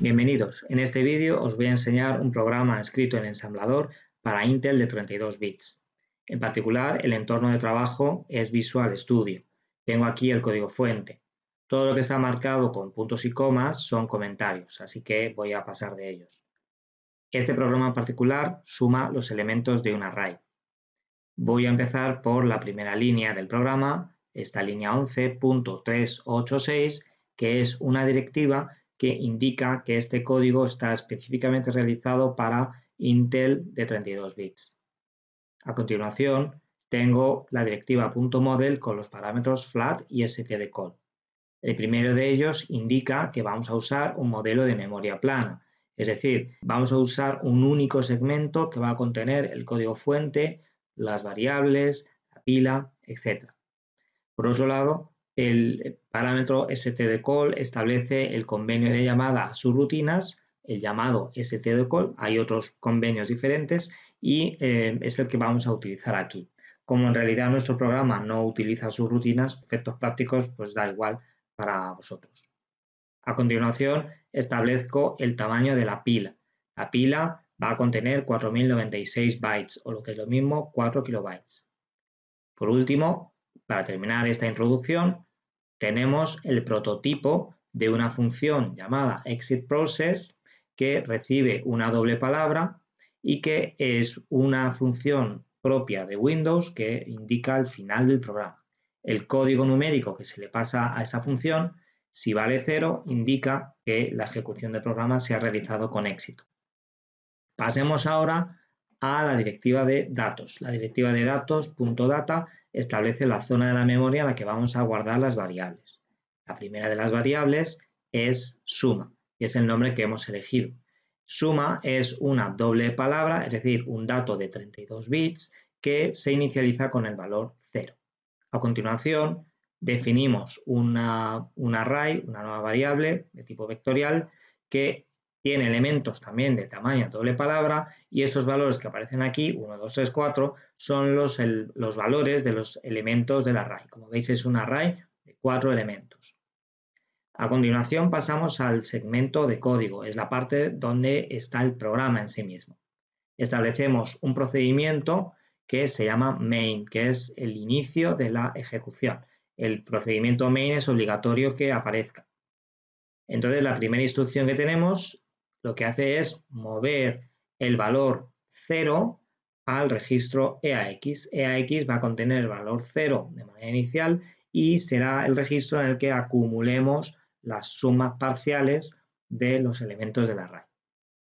Bienvenidos, en este vídeo os voy a enseñar un programa escrito en ensamblador para Intel de 32 bits. En particular, el entorno de trabajo es Visual Studio. Tengo aquí el código fuente. Todo lo que está marcado con puntos y comas son comentarios, así que voy a pasar de ellos. Este programa en particular suma los elementos de un array. Voy a empezar por la primera línea del programa, esta línea 11.386, que es una directiva que indica que este código está específicamente realizado para Intel de 32 bits. A continuación, tengo la directiva .model con los parámetros flat y stdcall. El primero de ellos indica que vamos a usar un modelo de memoria plana, es decir, vamos a usar un único segmento que va a contener el código fuente, las variables, la pila, etc. Por otro lado, el parámetro stdcall establece el convenio de llamada a rutinas, el llamado stdcall, hay otros convenios diferentes y eh, es el que vamos a utilizar aquí. Como en realidad nuestro programa no utiliza sus rutinas, efectos prácticos, pues da igual para vosotros. A continuación, establezco el tamaño de la pila. La pila va a contener 4096 bytes o lo que es lo mismo 4 kilobytes. Por último, para terminar esta introducción, tenemos el prototipo de una función llamada exitProcess que recibe una doble palabra y que es una función propia de Windows que indica el final del programa. El código numérico que se le pasa a esa función, si vale 0, indica que la ejecución del programa se ha realizado con éxito. Pasemos ahora a la directiva de datos. La directiva de datos.data establece la zona de la memoria en la que vamos a guardar las variables. La primera de las variables es suma, y es el nombre que hemos elegido. Suma es una doble palabra, es decir, un dato de 32 bits que se inicializa con el valor 0. A continuación, definimos un array, una nueva variable de tipo vectorial que tiene elementos también de tamaño doble palabra y estos valores que aparecen aquí, 1, 2, 3, 4, son los, los valores de los elementos del array. Como veis es un array de cuatro elementos. A continuación pasamos al segmento de código, es la parte donde está el programa en sí mismo. Establecemos un procedimiento que se llama main, que es el inicio de la ejecución. El procedimiento main es obligatorio que aparezca. Entonces la primera instrucción que tenemos lo que hace es mover el valor 0 al registro EAX. EAX va a contener el valor 0 de manera inicial y será el registro en el que acumulemos las sumas parciales de los elementos del array.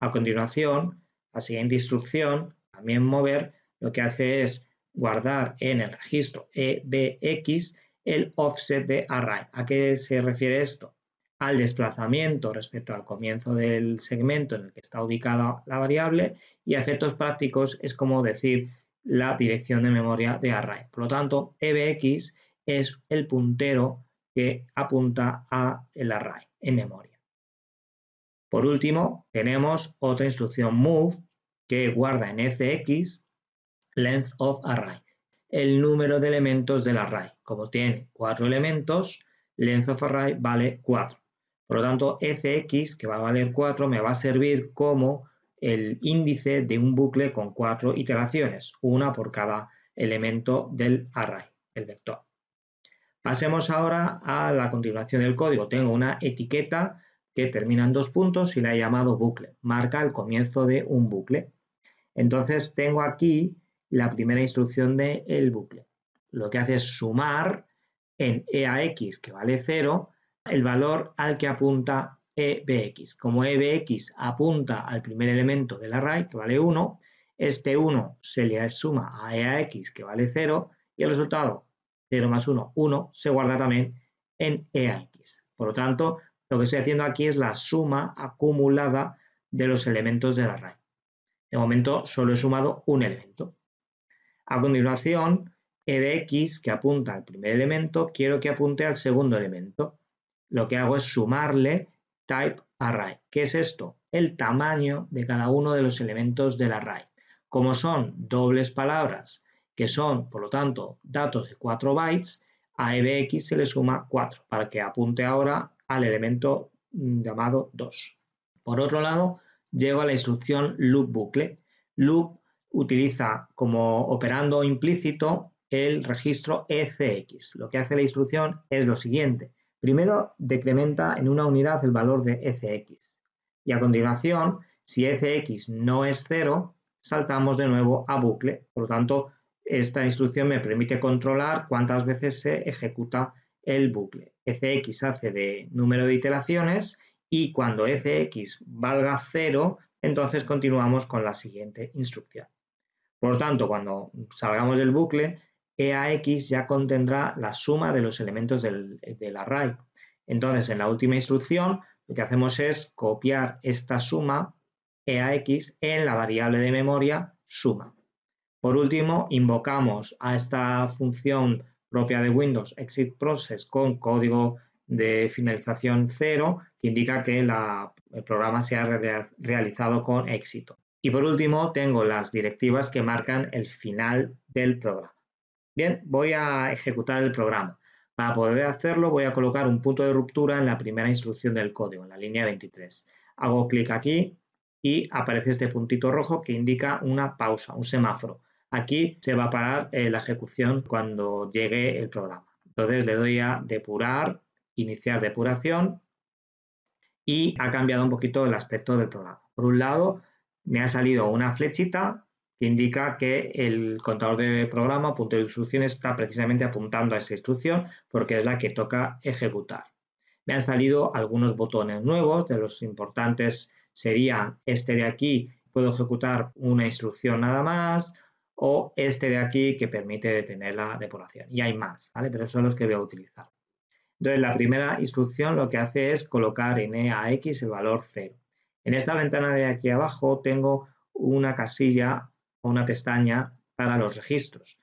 A continuación, la siguiente instrucción, también mover, lo que hace es guardar en el registro EBX el offset de array. ¿A qué se refiere esto? Al desplazamiento respecto al comienzo del segmento en el que está ubicada la variable y a efectos prácticos es como decir la dirección de memoria de array. Por lo tanto, EBX es el puntero que apunta a el array en memoria. Por último, tenemos otra instrucción move que guarda en ECX length of array, el número de elementos del array. Como tiene cuatro elementos, length of array vale 4. Por lo tanto, fx, que va a valer 4, me va a servir como el índice de un bucle con cuatro iteraciones, una por cada elemento del array, el vector. Pasemos ahora a la continuación del código. Tengo una etiqueta que termina en dos puntos y la he llamado bucle. Marca el comienzo de un bucle. Entonces tengo aquí la primera instrucción del bucle. Lo que hace es sumar en EAX, que vale 0, el valor al que apunta EBX. Como EBX apunta al primer elemento del array, que vale 1, este 1 se le suma a EAX, que vale 0, y el resultado 0 más 1, 1, se guarda también en EAX. Por lo tanto, lo que estoy haciendo aquí es la suma acumulada de los elementos del array. De momento solo he sumado un elemento. A continuación, EBX, que apunta al primer elemento, quiero que apunte al segundo elemento lo que hago es sumarle type array. ¿Qué es esto? El tamaño de cada uno de los elementos del array. Como son dobles palabras, que son, por lo tanto, datos de 4 bytes, a EBX se le suma 4 para que apunte ahora al elemento mm, llamado 2. Por otro lado, llego a la instrucción loop bucle. Loop utiliza como operando implícito el registro ECX. Lo que hace la instrucción es lo siguiente. Primero decrementa en una unidad el valor de ECX y a continuación, si ECX no es cero, saltamos de nuevo a bucle. Por lo tanto, esta instrucción me permite controlar cuántas veces se ejecuta el bucle. ECX hace de número de iteraciones y cuando ECX valga cero, entonces continuamos con la siguiente instrucción. Por lo tanto, cuando salgamos del bucle, EAX ya contendrá la suma de los elementos del, array. Entonces, en la última instrucción, lo que hacemos es copiar esta suma EAX en la variable de memoria suma. Por último, invocamos a esta función propia de Windows, exit process, con código de finalización cero, que indica que el programa se ha realizado con éxito. Y por último, tengo las directivas que marcan el final del programa. Bien, voy a ejecutar el programa. Para poder hacerlo voy a colocar un punto de ruptura en la primera instrucción del código, en la línea 23. Hago clic aquí y aparece este puntito rojo que indica una pausa, un semáforo. Aquí se va a parar eh, la ejecución cuando llegue el programa. Entonces le doy a depurar, iniciar depuración y ha cambiado un poquito el aspecto del programa. Por un lado, me ha salido una flechita que indica que el contador de programa, punto de instrucción, está precisamente apuntando a esa instrucción porque es la que toca ejecutar. Me han salido algunos botones nuevos, de los importantes serían este de aquí, puedo ejecutar una instrucción nada más, o este de aquí que permite detener la depuración. Y hay más, ¿vale? Pero son los que voy a utilizar. Entonces, la primera instrucción lo que hace es colocar en EAX el valor 0. En esta ventana de aquí abajo tengo una casilla una pestaña para los registros.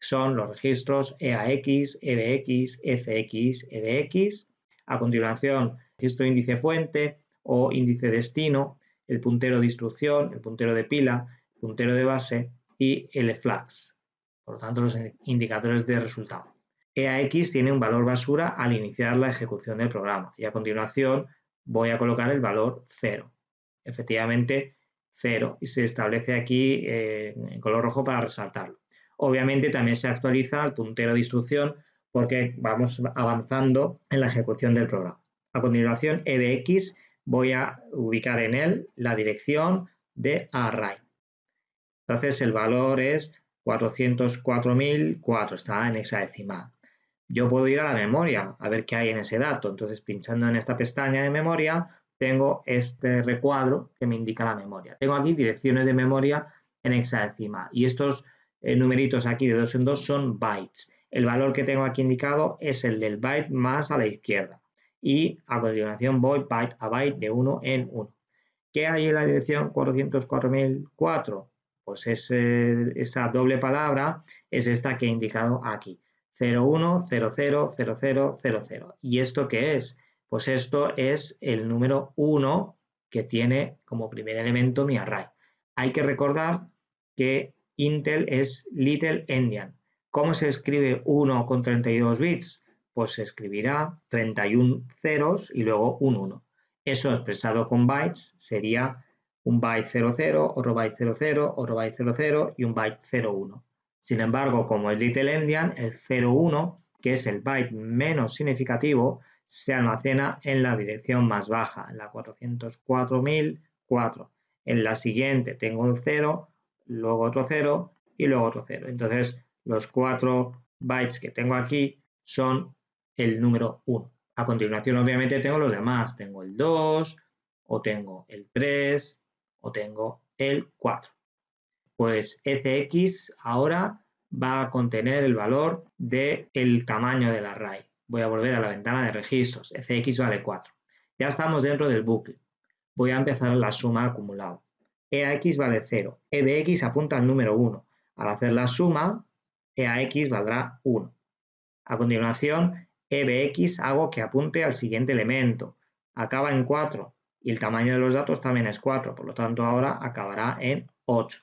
Son los registros EAX, EBX, ECX, EDX. A continuación, registro índice fuente o índice destino, el puntero de instrucción, el puntero de pila, el puntero de base y el flags, por lo tanto los indicadores de resultado. EAX tiene un valor basura al iniciar la ejecución del programa y a continuación voy a colocar el valor 0. Efectivamente 0 y se establece aquí eh, en color rojo para resaltarlo. Obviamente también se actualiza el puntero de instrucción porque vamos avanzando en la ejecución del programa. A continuación, EBX voy a ubicar en él la dirección de array. Entonces el valor es 404.004, está en hexadecimal. Yo puedo ir a la memoria a ver qué hay en ese dato. Entonces pinchando en esta pestaña de memoria tengo este recuadro que me indica la memoria. Tengo aquí direcciones de memoria en hexadecimal y estos eh, numeritos aquí de dos en dos son bytes. El valor que tengo aquí indicado es el del byte más a la izquierda y a continuación voy byte a byte de uno en uno. ¿Qué hay en la dirección 404.004? Pues esa doble palabra es esta que he indicado aquí. 01000000. ¿Y esto qué es? Pues esto es el número 1 que tiene como primer elemento mi array. Hay que recordar que Intel es Little Endian. ¿Cómo se escribe 1 con 32 bits? Pues se escribirá 31 ceros y luego un 1. Eso expresado con bytes sería un byte 00, otro byte 00, otro byte 00 y un byte 01. Sin embargo, como es Little Endian, el 01, que es el byte menos significativo, se almacena en la dirección más baja, en la 404.004. En la siguiente tengo el 0, luego otro 0 y luego otro 0. Entonces, los cuatro bytes que tengo aquí son el número 1. A continuación, obviamente, tengo los demás. Tengo el 2, o tengo el 3, o tengo el 4. Pues ECX ahora va a contener el valor del el tamaño del array. Voy a volver a la ventana de registros. ECX vale 4. Ya estamos dentro del bucle. Voy a empezar la suma acumulada. EAX vale 0. EBX apunta al número 1. Al hacer la suma, EAX valdrá 1. A continuación, EBX hago que apunte al siguiente elemento. Acaba en 4 y el tamaño de los datos también es 4, por lo tanto ahora acabará en 8.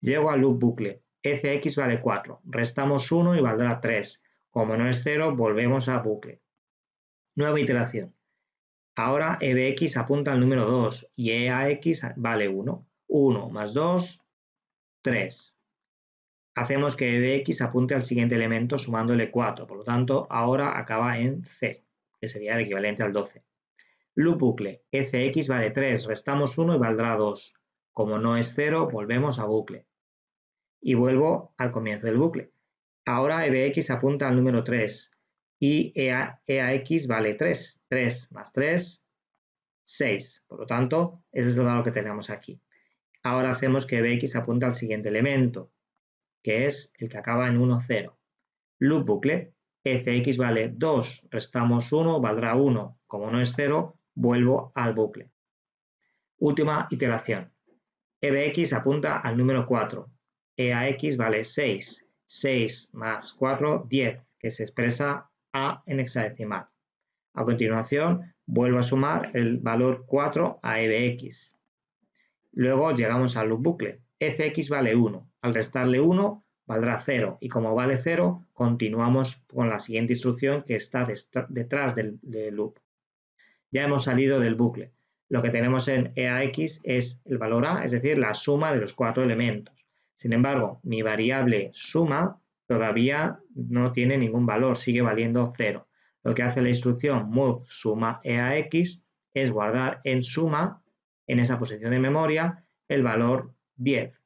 Llego al loop bucle. ECX vale 4, restamos 1 y valdrá 3. Como no es 0, volvemos a bucle. Nueva iteración. Ahora EBX apunta al número 2 y EAX vale 1. 1 más 2, 3. Hacemos que EBX apunte al siguiente elemento sumándole 4, por lo tanto ahora acaba en C, que sería el equivalente al 12. Loop bucle, ECX vale 3, restamos 1 y valdrá 2. Como no es 0, volvemos a bucle. Y vuelvo al comienzo del bucle. Ahora EBX apunta al número 3 y EAX vale 3. 3 más 3, 6. Por lo tanto, ese es el valor que tenemos aquí. Ahora hacemos que EBX apunte al siguiente elemento, que es el que acaba en 1, 0. Loop bucle, ECX vale 2, restamos 1, valdrá 1. Como no es 0, vuelvo al bucle. Última iteración. EBX apunta al número 4. EAX vale 6. 6 más 4, 10, que se expresa A en hexadecimal. A continuación, vuelvo a sumar el valor 4 a EBX. Luego llegamos al loop bucle. ECX vale 1. Al restarle 1, valdrá 0. Y como vale 0, continuamos con la siguiente instrucción que está detrás del loop ya hemos salido del bucle. Lo que tenemos en EAX es el valor A, es decir, la suma de los cuatro elementos. Sin embargo, mi variable suma todavía no tiene ningún valor, sigue valiendo 0. Lo que hace la instrucción move suma EAX es guardar en suma, en esa posición de memoria, el valor 10.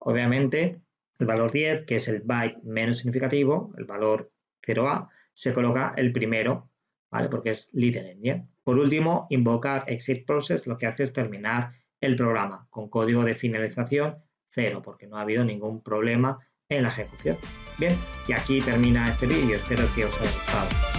Obviamente, el valor 10, que es el byte menos significativo, el valor 0A, se coloca el primero, ¿vale? Porque es little endian. Por último, invocar exit process lo que hace es terminar el programa con código de finalización cero, porque no ha habido ningún problema en la ejecución. Bien, y aquí termina este vídeo, espero que os haya gustado.